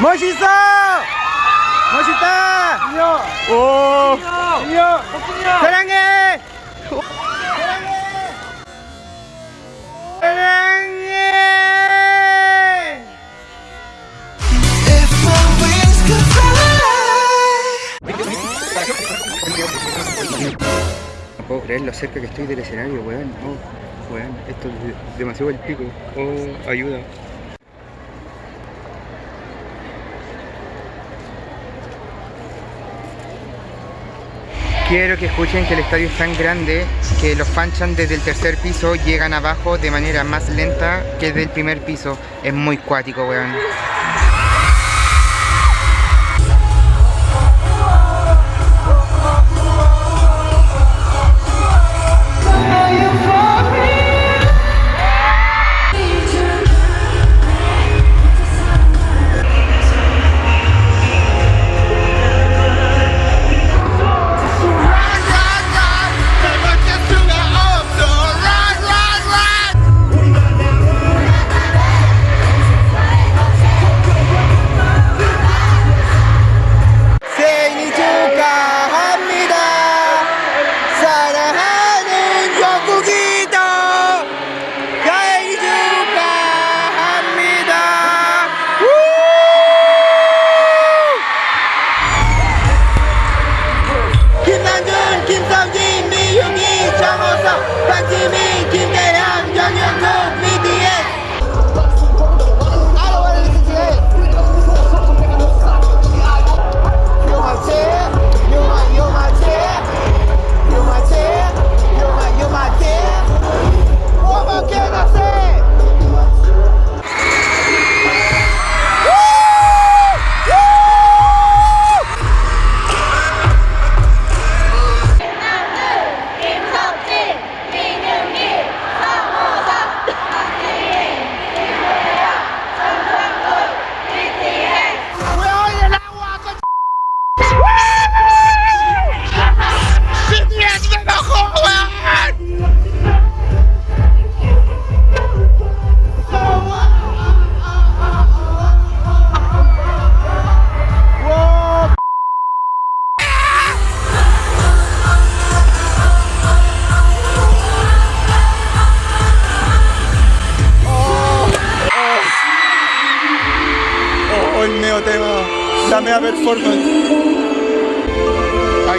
멋있어! 멋있다! 오! 사랑해! 사랑해! If my wings could fly. No puedo creer lo cerca que estoy del escenario, weón. Oh, weón, esto es de- demasiado el pico. Oh, ayuda. Quiero que escuchen que el estadio es tan grande que los fanchan desde el tercer piso llegan abajo de manera más lenta que desde el primer piso. Es muy cuático, weón.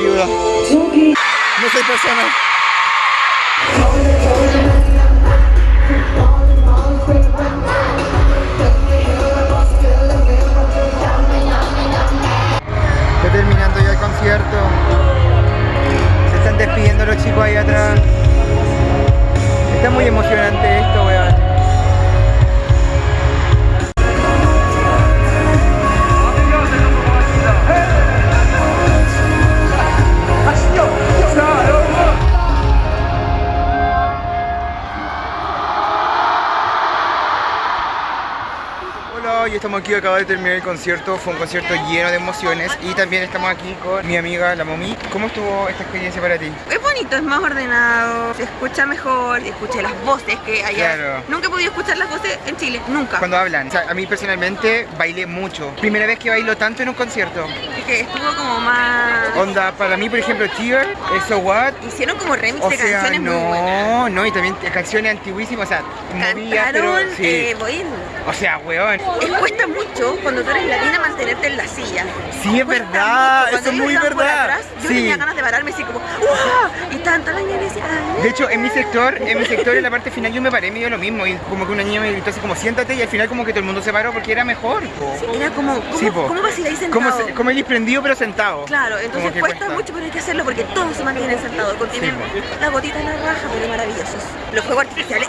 No soy persona. Está terminando ya el concierto. Se están despidiendo los chicos ahí atrás. Está muy emocionante esto, weón. Hoy estamos aquí, acaba de terminar el concierto, fue un concierto lleno de emociones y también estamos aquí con mi amiga la Momi. ¿Cómo estuvo esta experiencia para ti? Es bonito, es más ordenado, se escucha mejor, escuché las voces que allá. Claro. Nunca he podido escuchar las voces en Chile, nunca. Cuando hablan, o sea, a mí personalmente bailé mucho. Primera vez que bailo tanto en un concierto. Es que estuvo como más... Onda, para mí, por ejemplo, Tear, So What, Hicieron como remix o de sea, canciones muy buenas. no, no, y también canciones antiguísimas, o sea, movidas, pero sí. eh. O sea, weón. Es cuesta mucho cuando tú eres latina mantenerte en la silla. Sí, es verdad, eso es muy verdad. atrás, yo Sí. tenía ganas de pararme así como ¡Wow! Y tanto la niña decía "Ay". De hecho, en mi sector, en mi sector, en la parte final, yo me paré medio lo mismo. Y como que una niña me gritó así como, siéntate. Y al final como que todo el mundo se paró porque era mejor. po. Era como, ¿cómo, Sí. ¿cómo vas a ir ahí sentado? Como, como el prendido pero sentado. Claro, entonces cuesta, mucho, pero hay que hacerlo porque todos se mantienen sentados. Contienen Sí, la gotita en la raja, pero maravillosos. Los fuegos artificiales,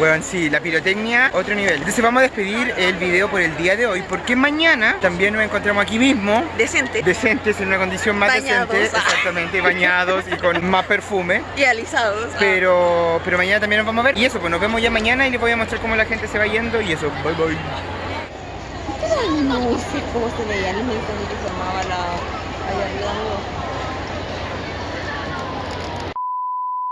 Weón, sí, la pirotecnia, otro nivel. Entonces vamos a despedir el video por el día de hoy, porque mañana también nos encontramos aquí mismo, decente decentes, en una condición más Bañados. decente, exactamente, bañados y con más perfume. y alisados. Pero, pero mañana también nos vamos a ver. Y eso, pues nos vemos ya mañana y les voy a mostrar cómo la gente se va yendo y eso. Bye bye. No sé cómo se veía el cuando se formaba la... allá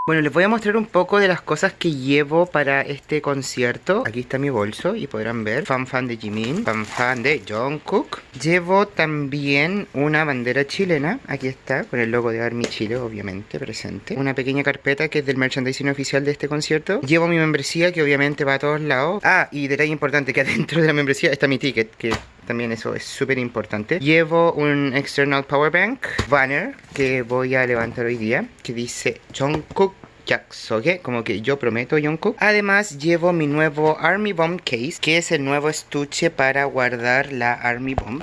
Bueno, les voy a mostrar un poco de las cosas que llevo para este concierto. Aquí está mi bolso y podrán ver. Fan fan de Jimin, fan fan de Jungkook. Llevo también una bandera chilena. Aquí está, con el logo de Army Chile, obviamente, presente. Una pequeña carpeta que es del merchandising oficial de este concierto. Llevo mi membresía, que obviamente va a todos lados. Ah, y detalle importante, que adentro de la membresía está mi ticket, que también eso es súper importante. Llevo un external power bank banner que voy a levantar hoy día que dice Jungkook Yaksoge, como que yo prometo Jungkook. Además llevo mi nuevo Army Bomb Case, que es el nuevo estuche para guardar la Army Bomb.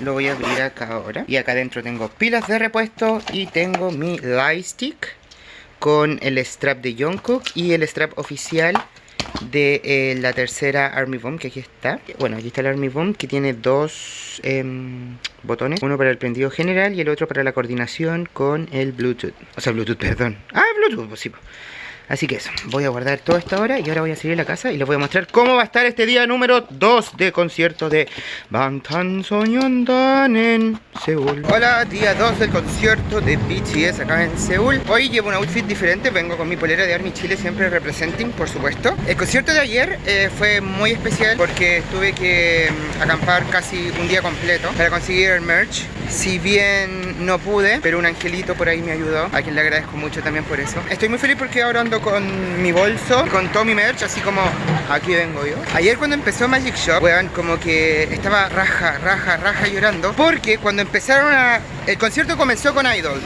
Lo voy a abrir acá ahora. Y acá adentro tengo pilas de repuesto y tengo mi light stick con el strap de Jungkook y el strap oficial de eh, la tercera Army Bomb, que aquí está. Bueno, aquí está el Army Bomb, que tiene dos em, botones. Uno para el prendido general y el otro para la coordinación con el Bluetooth. O sea, Bluetooth, perdón. Ah, Bluetooth, pues sí. Así que eso, voy a guardar todo esto ahora y ahora voy a salir a la casa y les voy a mostrar cómo va a estar este día número 2 de concierto de Bangtan Sonyeondan en Seúl. Hola, día 2 del concierto de BTS acá en Seúl. Hoy llevo un outfit diferente, vengo con mi polera de Army Chile, siempre representing, por supuesto. El concierto de ayer eh, fue muy especial porque tuve que mm, acampar casi un día completo para conseguir el merch. Si bien no pude, pero un angelito por ahí me ayudó, a quien le agradezco mucho también por eso. Estoy muy feliz porque ahora ando con mi bolso, con todo mi merch, así como aquí vengo yo. Ayer cuando empezó Magic Shop, weón, como que estaba raja, raja, raja llorando, porque cuando empezaron a... El concierto comenzó con Idol.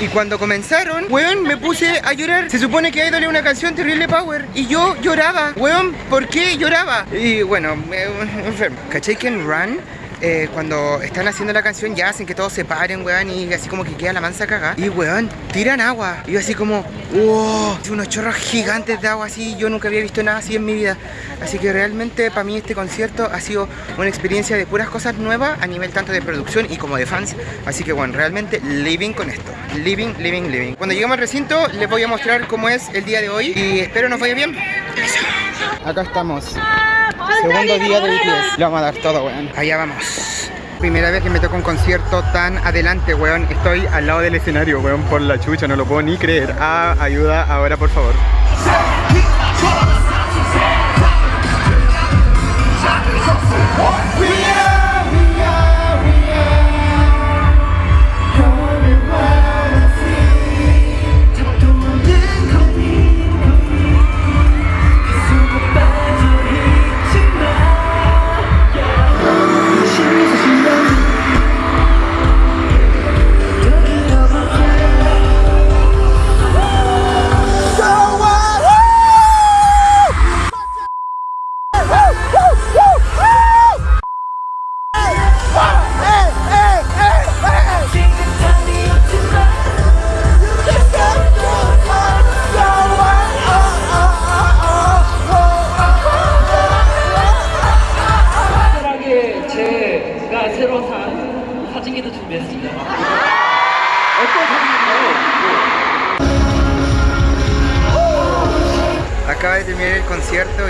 Y cuando comenzaron, weón, me puse a llorar. Se supone que Idol es una canción terrible power. Y yo lloraba. Weón, ¿por qué lloraba? Y bueno, me, enfermo. ¿Cachai que en Run eh, cuando están haciendo la canción ya hacen que todos se paren, weón, y así como que queda la mansa cagada. Y weón, tiran agua. Y yo así como, wow, unos chorros gigantes de agua así. Yo nunca había visto nada así en mi vida. Así que realmente para mí este concierto ha sido una experiencia de puras cosas nuevas a nivel tanto de producción y como de fans. Así que bueno, realmente living con esto. Living, living, living. Cuando lleguemos al recinto les voy a mostrar cómo es el día de hoy y espero nos vaya bien. Acá estamos. Segundo día de BTS. Le vamos a dar todo, weón. Allá vamos. Primera vez que me toca un concierto tan adelante, weón. Estoy al lado del escenario, weón, por la chucha. No lo puedo ni creer. Ah, ayuda ahora, por favor.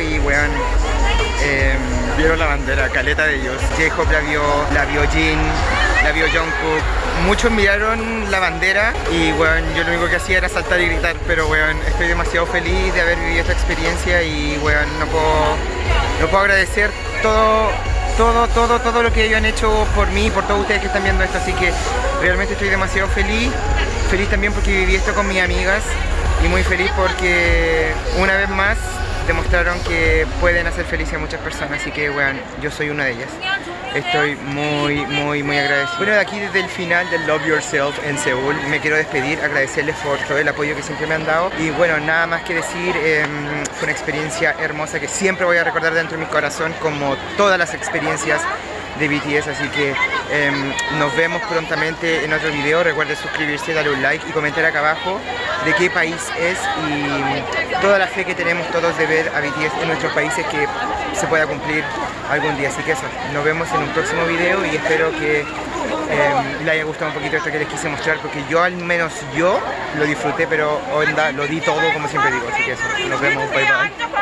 Y weón em, vieron la bandera, caleta de ellos. J-Hope la vio, la vio Jin, la vio Jungkook. Muchos miraron la bandera y weón, yo lo único que hacía era saltar y gritar, pero weón, estoy demasiado feliz de haber vivido esta experiencia y weón, no puedo, no puedo agradecer todo todo, todo, todo lo que ellos han hecho por mí y por todos ustedes que están viendo esto, así que realmente estoy demasiado feliz, feliz también porque viví esto con mis amigas y muy feliz porque una vez más demostraron que pueden hacer feliz a muchas personas, así que bueno, yo soy una de ellas. Estoy muy, muy, muy agradecido. Bueno, de aquí desde el final del Love Yourself en Seúl, me quiero despedir, agradecerles por todo el apoyo que siempre me han dado. Y bueno, nada más que decir, em, fue una experiencia hermosa que siempre voy a recordar dentro de mi corazón, como todas las experiencias de BTS, así que em, nos vemos prontamente en otro video. Recuerden suscribirse, darle un like y comentar acá abajo de qué país es y toda la fe que tenemos todos de ver a BTS en nuestros países que se pueda cumplir algún día. Así que eso, nos vemos en un próximo video y espero que em, les haya gustado un poquito esto que les quise mostrar porque yo al menos yo lo disfruté pero lo di todo como siempre digo. Así que eso, nos vemos, bye bye.